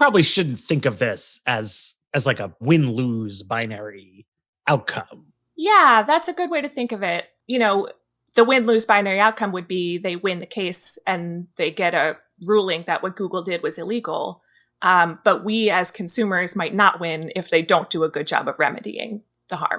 probably shouldn't think of this as as like a win lose binary outcome. Yeah, that's a good way to think of it. You know, the win lose binary outcome would be they win the case and they get a ruling that what Google did was illegal. Um, but we as consumers might not win if they don't do a good job of remedying the harm.